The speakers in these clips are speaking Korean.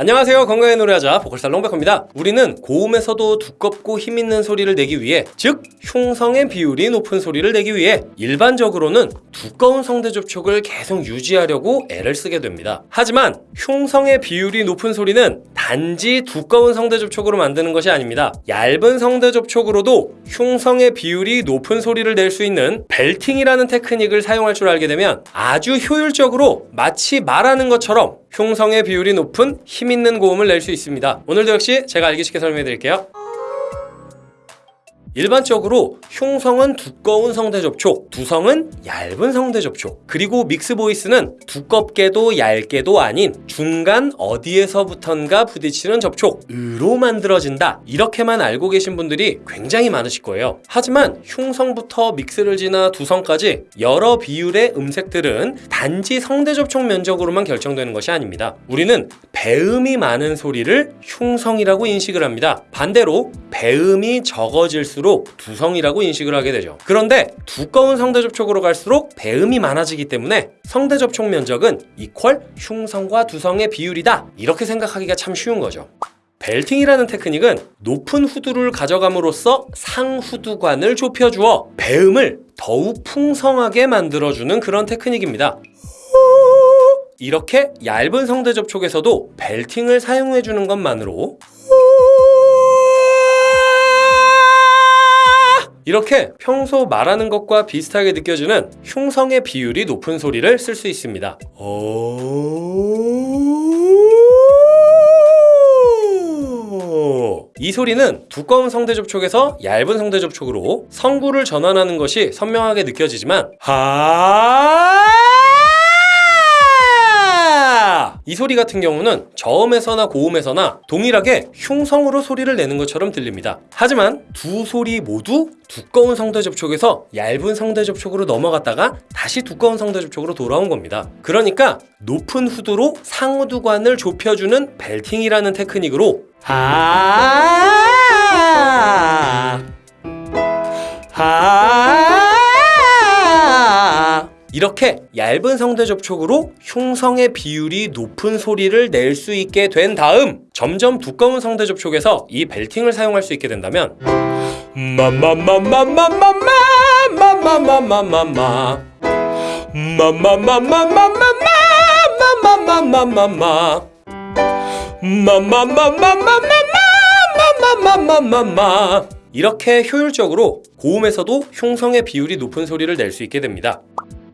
안녕하세요. 건강의 노래하자 보컬스타 롱백호입니다. 우리는 고음에서도 두껍고 힘있는 소리를 내기 위해 즉 흉성의 비율이 높은 소리를 내기 위해 일반적으로는 두꺼운 성대 접촉을 계속 유지하려고 애를 쓰게 됩니다. 하지만 흉성의 비율이 높은 소리는 단지 두꺼운 성대 접촉으로 만드는 것이 아닙니다. 얇은 성대 접촉으로도 흉성의 비율이 높은 소리를 낼 수 있는 벨팅이라는 테크닉을 사용할 줄 알게 되면 아주 효율적으로 마치 말하는 것처럼 흉성의 비율이 높은 힘있는 고음을 낼 수 있습니다. 오늘도 역시 제가 알기 쉽게 설명해 드릴게요. 일반적으로 흉성은 두꺼운 성대 접촉, 두성은 얇은 성대 접촉, 그리고 믹스 보이스는 두껍게도 얇게도 아닌 중간 어디에서부턴가 부딪히는 접촉으로 만들어진다. 이렇게만 알고 계신 분들이 굉장히 많으실 거예요. 하지만 흉성부터 믹스를 지나 두성까지 여러 비율의 음색들은 단지 성대 접촉 면적으로만 결정되는 것이 아닙니다. 우리는 배음이 많은 소리를 흉성이라고 인식을 합니다. 반대로 배음이 적어질수록 두성이라고 인식을 하게 되죠. 그런데 두꺼운 성대 접촉으로 갈수록 배음이 많아지기 때문에 성대 접촉 면적은 이퀄 흉성과 두성의 비율이다. 이렇게 생각하기가 참 쉬운 거죠. 벨팅이라는 테크닉은 높은 후두를 가져감으로써 상후두관을 좁혀주어 배음을 더욱 풍성하게 만들어주는 그런 테크닉입니다. 이렇게 얇은 성대 접촉에서도 벨팅을 사용해주는 것만으로 이렇게 평소 말하는 것과 비슷하게 느껴지는 흉성의 비율이 높은 소리를 쓸 수 있습니다. 이 소리는 두꺼운 성대 접촉에서 얇은 성대 접촉으로 성구를 전환하는 것이 선명하게 느껴지지만 하... 이 소리 같은 경우는 저음에서나 고음에서나 동일하게 흉성으로 소리를 내는 것처럼 들립니다. 하지만 두 소리 모두 두꺼운 성대 접촉에서 얇은 성대 접촉으로 넘어갔다가 다시 두꺼운 성대 접촉으로 돌아온 겁니다. 그러니까 높은 후두로 상후두관을 좁혀주는 벨팅이라는 테크닉으로 하... 하... 이렇게 얇은 성대 접촉으로 흉성의 비율이 높은 소리를 낼 수 있게 된 다음 점점 두꺼운 성대 접촉에서 이 벨팅을 사용할 수 있게 된다면 이렇게 효율적으로 고음에서도 흉성의 비율이 높은 소리를 낼 수 있게 됩니다.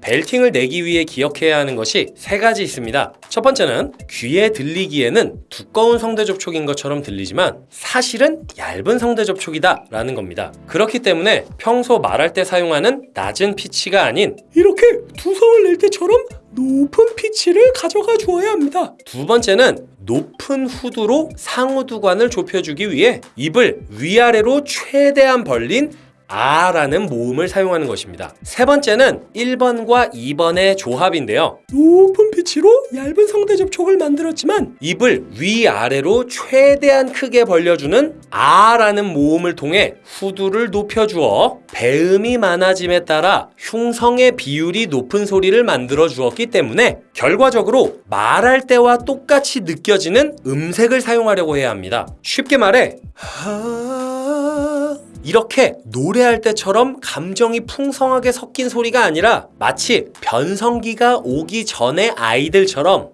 벨팅을 내기 위해 기억해야 하는 것이 세 가지 있습니다. 첫 번째는 귀에 들리기에는 두꺼운 성대 접촉인 것처럼 들리지만 사실은 얇은 성대 접촉이다 라는 겁니다. 그렇기 때문에 평소 말할 때 사용하는 낮은 피치가 아닌 이렇게 두성을 낼 때처럼 높은 피치를 가져가 주어야 합니다. 두 번째는 높은 후두로 상후두관을 좁혀주기 위해 입을 위아래로 최대한 벌린 아라는 모음을 사용하는 것입니다. 세 번째는 1번과 2번의 조합인데요. 높은 피치로 얇은 성대 접촉을 만들었지만 입을 위아래로 최대한 크게 벌려주는 아라는 모음을 통해 후두를 높여주어 배음이 많아짐에 따라 흉성의 비율이 높은 소리를 만들어 주었기 때문에 결과적으로 말할 때와 똑같이 느껴지는 음색을 사용하려고 해야 합니다. 쉽게 말해 이렇게 노래할 때처럼 감정이 풍성하게 섞인 소리가 아니라 마치 변성기가 오기 전의 아이들처럼.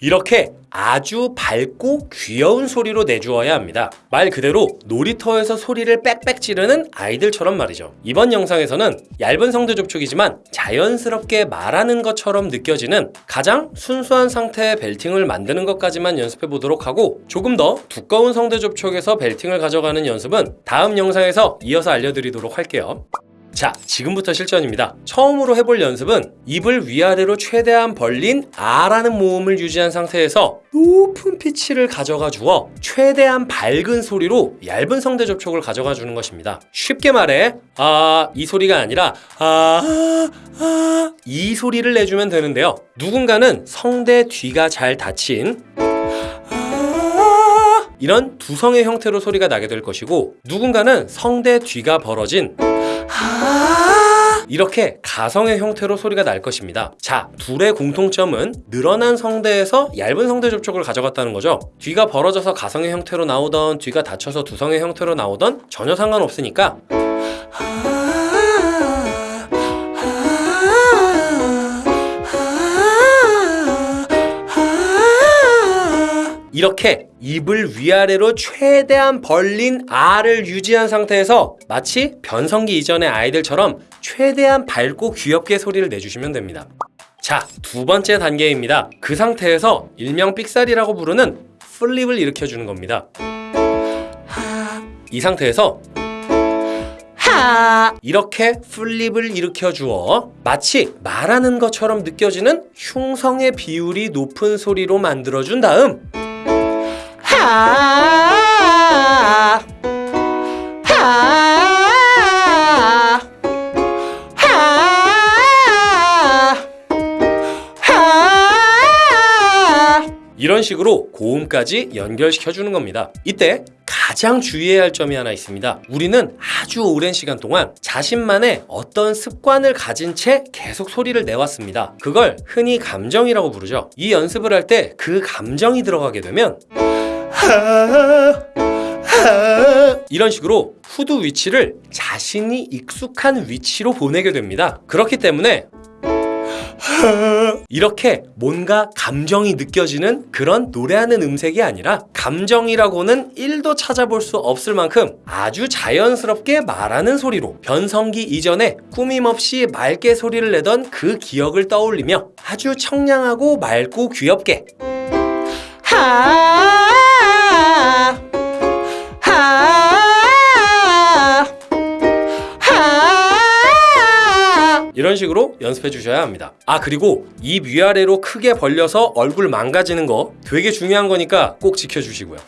이렇게 아주 밝고 귀여운 소리로 내주어야 합니다. 말 그대로 놀이터에서 소리를 빽빽 지르는 아이들처럼 말이죠. 이번 영상에서는 얇은 성대 접촉이지만 자연스럽게 말하는 것처럼 느껴지는 가장 순수한 상태의 벨팅을 만드는 것까지만 연습해 보도록 하고 조금 더 두꺼운 성대 접촉에서 벨팅을 가져가는 연습은 다음 영상에서 이어서 알려드리도록 할게요. 자, 지금부터 실전입니다. 처음으로 해볼 연습은 입을 위아래로 최대한 벌린 아라는 모음을 유지한 상태에서 높은 피치를 가져가 주어 최대한 밝은 소리로 얇은 성대 접촉을 가져가 주는 것입니다. 쉽게 말해 아, 이 소리가 아니라 아, 아, 이 소리를 내주면 되는데요. 누군가는 성대 뒤가 잘 닫힌 이런 두성의 형태로 소리가 나게 될 것이고 누군가는 성대 뒤가 벌어진 이렇게 가성의 형태로 소리가 날 것입니다. 자, 둘의 공통점은 늘어난 성대에서 얇은 성대 접촉을 가져갔다는 거죠. 뒤가 벌어져서 가성의 형태로 나오던 뒤가 닫혀서 두성의 형태로 나오던 전혀 상관없으니까 이렇게 입을 위아래로 최대한 벌린 R을 유지한 상태에서 마치 변성기 이전의 아이들처럼 최대한 밝고 귀엽게 소리를 내주시면 됩니다. 자, 두 번째 단계입니다. 그 상태에서 일명 삑살이라고 부르는 플립을 일으켜주는 겁니다. 이 상태에서 하 이렇게 플립을 일으켜 주어 마치 말하는 것처럼 느껴지는 흉성의 비율이 높은 소리로 만들어 준 다음 이런 식으로 고음까지 연결시켜 주는 겁니다. 이때 가장 주의해야 할 점이 하나 있습니다. 우리는 아주 오랜 시간 동안 자신만의 어떤 습관을 가진 채 계속 소리를 내왔습니다. 그걸 흔히 감정이라고 부르죠. 이 연습을 할 때 그 감정이 들어가게 되면 이런 식으로 후두 위치를 자신이 익숙한 위치로 보내게 됩니다. 그렇기 때문에 이렇게 뭔가 감정이 느껴지는 그런 노래하는 음색이 아니라 감정이라고는 1도 찾아볼 수 없을 만큼 아주 자연스럽게 말하는 소리로 변성기 이전에 꾸밈없이 맑게 소리를 내던 그 기억을 떠올리며 아주 청량하고 맑고 귀엽게 하하 이런 식으로 연습해 주셔야 합니다. 아 그리고 입 위아래로 크게 벌려서 얼굴 망가지는 거 되게 중요한 거니까 꼭 지켜주시고요.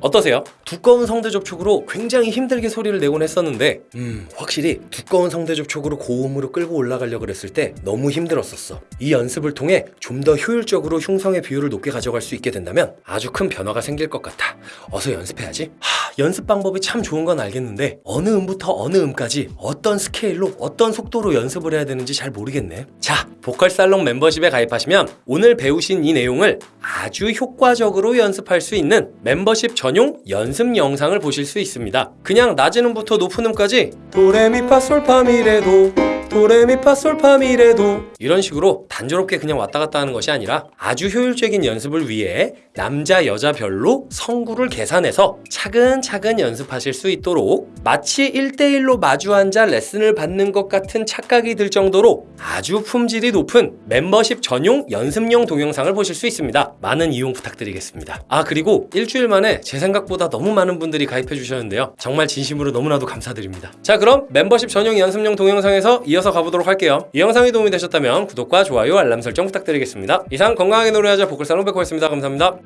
어떠세요? 두꺼운 성대 접촉으로 굉장히 힘들게 소리를 내곤 했었는데 음. 확실히 두꺼운 성대 접촉으로 고음으로 끌고 올라가려고 했을 때 너무 힘들었었어. 이 연습을 통해 좀 더 효율적으로 흉성의 비율을 높게 가져갈 수 있게 된다면 아주 큰 변화가 생길 것 같아. 어서 연습해야지. 하, 연습 방법이 참 좋은 건 알겠는데 어느 음부터 어느 음까지 어떤 스케일로 어떤 속도로 연습을 해야 되는지 잘 모르겠네. 자 보컬 살롱 멤버십에 가입하시면 오늘 배우신 이 내용을 아주 효과적으로 연습할 수 있는 멤버십 전용 연습 영상을 보실 수 있습니다. 그냥 낮은 음부터 높은 음까지 도레미파솔파미레도 도레미파솔파미레도 이런 식으로 단조롭게 그냥 왔다 갔다 하는 것이 아니라 아주 효율적인 연습을 위해 남자 여자별로 성구를 계산해서 차근차근 연습하실 수 있도록 마치 1대1로 마주 앉아 레슨을 받는 것 같은 착각이 들 정도로 아주 품질이 높은 멤버십 전용 연습용 동영상을 보실 수 있습니다. 많은 이용 부탁드리겠습니다. 아 그리고 일주일 만에 제 생각보다 너무 많은 분들이 가입해 주셨는데요. 정말 진심으로 너무나도 감사드립니다. 자 그럼 멤버십 전용 연습용 동영상에서 이어 서 가보도록 할게요. 이 영상이 도움이 되셨다면 구독과 좋아요 알람 설정 부탁드리겠습니다. 이상 건강하게 노래하자 보컬살롱 백호였습니다. 감사합니다.